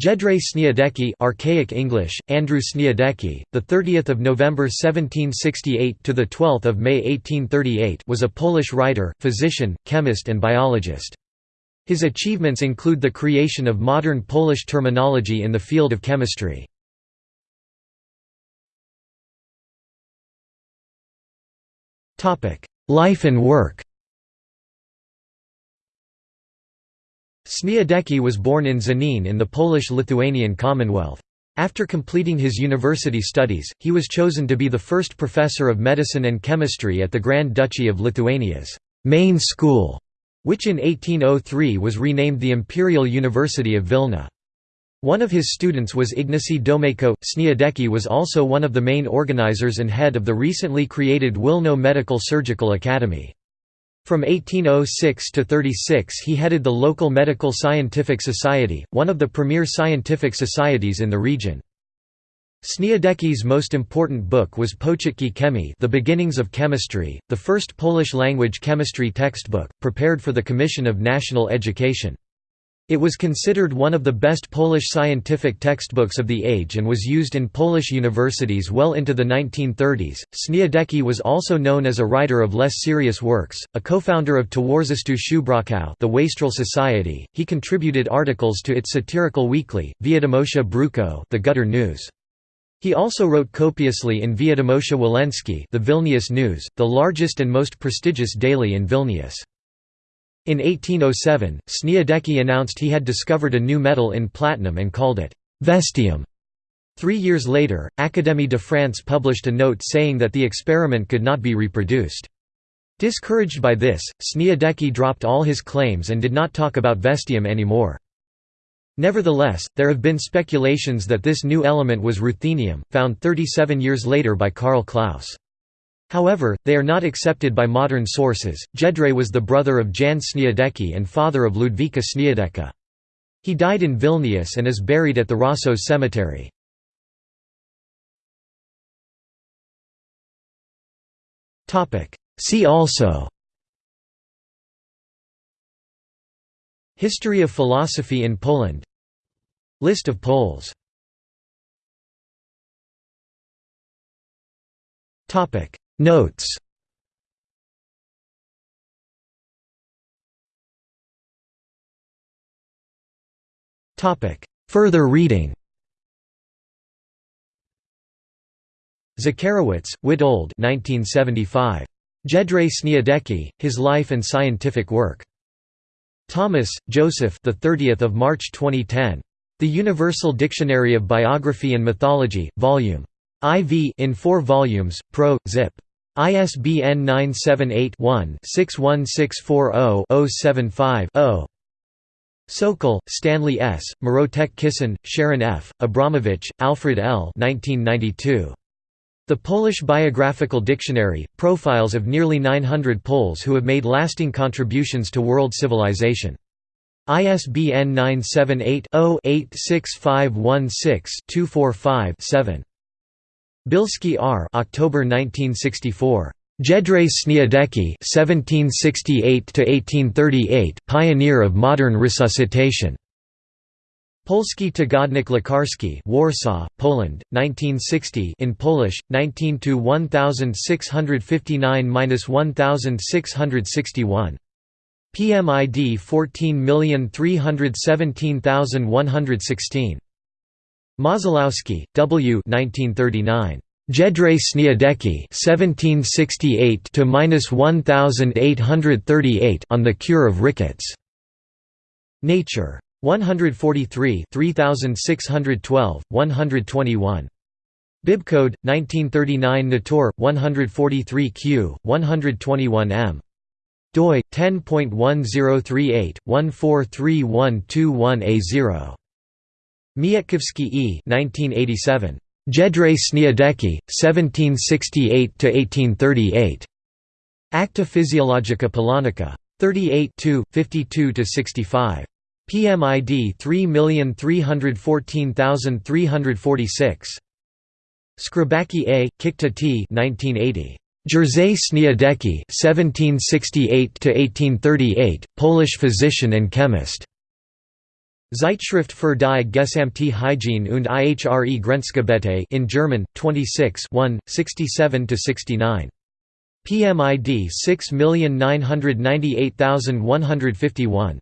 Jedrzej Sniadecki Archaic English, Andrew Sniadecki, the 30th of November 1768 to the 12th of May 1838 was a Polish writer, physician, chemist and biologist. His achievements include the creation of modern Polish terminology in the field of chemistry. Life and work Sniadecki was born in Żnin in the Polish-Lithuanian Commonwealth. After completing his university studies, he was chosen to be the first professor of medicine and chemistry at the Grand Duchy of Lithuania's main school, which in 1803 was renamed the Imperial University of Vilna. One of his students was Ignacy Domeyko. Sniadecki was also one of the main organizers and head of the recently created Wilno Medical Surgical Academy. From 1806 to 36 he headed the local Medical Scientific Society, one of the premier scientific societies in the region. Sniadecki's most important book was Początki Chemii The Beginnings of Chemistry, the first Polish-language chemistry textbook, prepared for the Commission of National Education. It was considered one of the best Polish scientific textbooks of the age and was used in Polish universities well into the 1930s. Sniadecki was also known as a writer of less serious works, a co-founder of Towarzystwo Szubrawców, the Wastrel Society. He contributed articles to its satirical weekly, Wiadomości Bruko, the Gutter News. He also wrote copiously in Wiadomości Wileńskie, the Vilnius News, the largest and most prestigious daily in Vilnius. In 1807, Sniadecki announced he had discovered a new metal in platinum and called it «vestium». Three years later, Académie de France published a note saying that the experiment could not be reproduced. Discouraged by this, Sniadecki dropped all his claims and did not talk about vestium anymore. Nevertheless, there have been speculations that this new element was ruthenium, found 37 years later by Karl Claus. However, they are not accepted by modern sources. Jedrzej was the brother of Jan Sniadecki and father of Ludwika Sniadecka. He died in Vilnius and is buried at the Rasos Cemetery. See also History of philosophy in Poland List of Poles Notes Further reading Zacharewicz, Witold 1975. Jedrzej Sniadecki, His Life and Scientific Work. Thomas, Joseph the 30th of March 2010. The Universal Dictionary of Biography and Mythology, Volume IV in 4 volumes, Pro, Zip. ISBN 978-1-61640-075-0. Sokol, Stanley S., Mrotek Kissin, Sharon F., Abramowicz, Alfred L. 1992. The Polish Biographical Dictionary, profiles of nearly 900 Poles who have made lasting contributions to world civilization. ISBN 978 0 86516 245 7. Bilski R. October 1964. Jedrzej Sniadecki (1768–1838), pioneer of modern resuscitation. Polski Tygodnik Lekarski, Warsaw, Poland, 1960. In Polish, 19 to 1659–1661. PMID 14317116. Mozołowski, W. 1939. Jedrzej Sniadecki (1768–1838) on the cure of rickets. Nature. 143, 3612, 121. Bibcode 1939 Natur 143 Q 121 M. DOI 10.1038 143121A0. E. 1987. Jedrzej Sniadecki, 1768–1838. Acta Physiologica Polonica. 38 52–65. PMID 3314346. Skrybacki A., Kikta T. 1980. Jerzy Sniadecki (1768–1838), Polish physician and chemist. Zeitschrift für die Gesamte Hygiene und ihre Grenzgebiete in German, 26 67–69. PMID 6998151